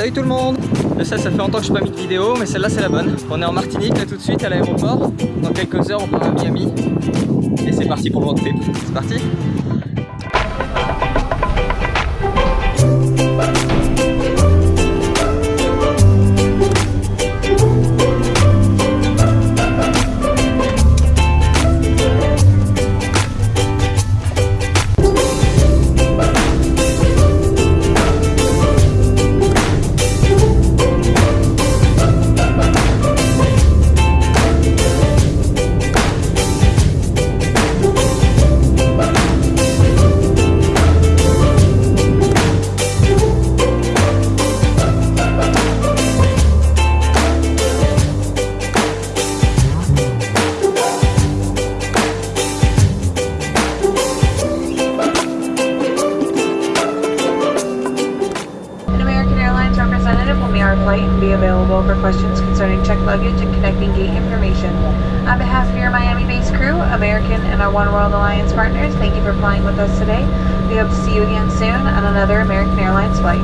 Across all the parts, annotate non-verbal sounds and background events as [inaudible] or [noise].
Salut tout le monde Je sais, ça fait longtemps que je n'ai pas mis de vidéo, mais celle-là c'est la bonne. On est en Martinique là tout de suite à l'aéroport. Dans quelques heures on part à Miami. Et c'est parti pour le road trip. C'est parti On behalf of your Miami-based crew, American and our One World Alliance partners, thank you for flying with us today. We hope to see you again soon on another American Airlines flight.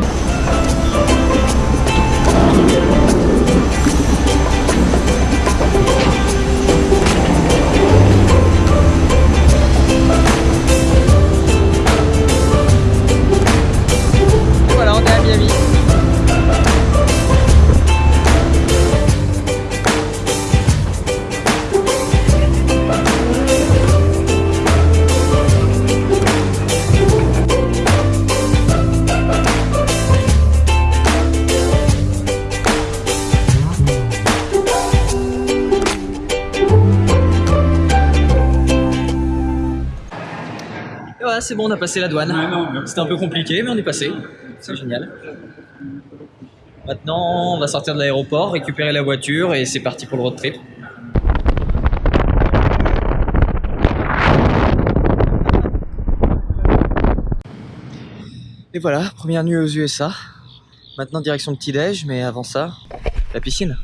Et voilà, c'est bon, on a passé la douane. C'était un peu compliqué, mais on est passé. C'est génial. Maintenant, on va sortir de l'aéroport, récupérer la voiture et c'est parti pour le road trip. Et voilà, première nuit aux USA. Maintenant, direction le petit-déj, mais avant ça, la piscine.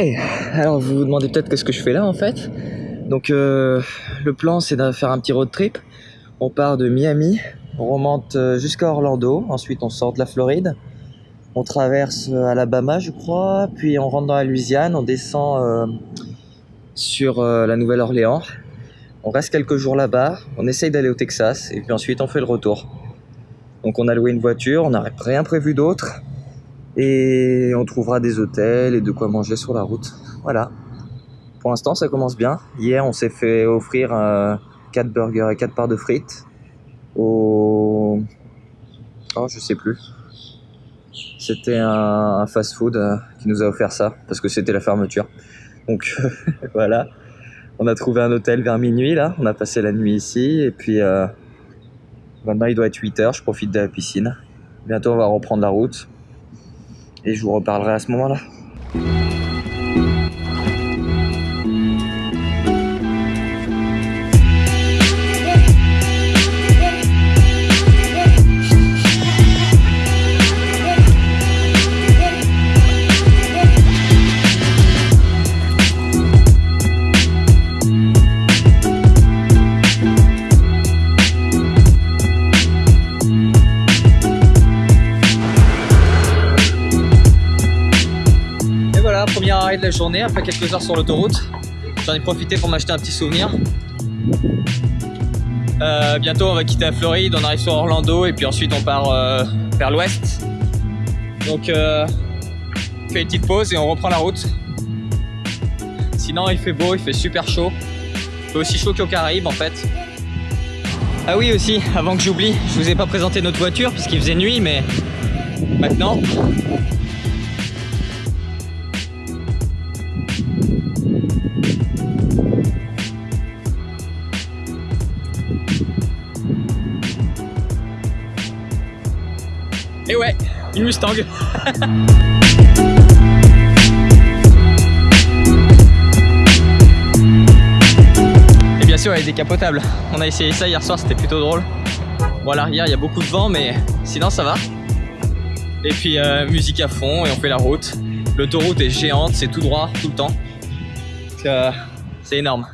Hey, alors vous vous demandez peut-être qu'est-ce que je fais là en fait. Donc euh, le plan c'est de faire un petit road trip. On part de Miami, on remonte euh, jusqu'à Orlando, ensuite on sort de la Floride, on traverse euh, Alabama je crois, puis on rentre dans la Louisiane, on descend sur la Nouvelle-Orléans. On reste quelques jours là-bas, on essaye d'aller au Texas et puis ensuite on fait le retour. Donc on a loué une voiture, on n'a rien prévu d'autre et on trouvera des hôtels et de quoi manger sur la route. Voilà. Pour l'instant, ça commence bien. Hier, on s'est fait offrir 4 burgers et 4 parts de frites au. Oh, je sais plus. C'était un, un fast-food euh, qui nous a offert ça parce que c'était la fermeture. Donc [laughs] voilà. On a trouvé un hôtel vers minuit là. On a passé la nuit ici et puis euh, maintenant il doit être 8 heures. Je profite de la piscine. Bientôt, on va reprendre la route et je vous reparlerai à ce moment-là. Voilà, premier arrêt de la journée après quelques heures sur l'autoroute. J'en ai profité pour m'acheter un petit souvenir. Euh, bientôt on va quitter la Floride, on arrive sur Orlando et puis ensuite on part euh, vers l'ouest. Donc euh, on fait une petite pause et on reprend la route. Sinon il fait beau, il fait super chaud. Il fait aussi chaud qu'aux Caraïbes en fait. Ah oui aussi, avant que j'oublie, je vous ai pas présenté notre voiture puisqu'il faisait nuit mais maintenant Et ouais, une Mustang. Et bien sûr, elle est décapotable. On a essayé ça hier soir, c'était plutôt drôle. Bon, à l'arrière, il y a beaucoup de vent, mais sinon, ça va. Et puis, euh, musique à fond et on fait la route. L'autoroute est géante, c'est tout droit tout le temps. C'est énorme.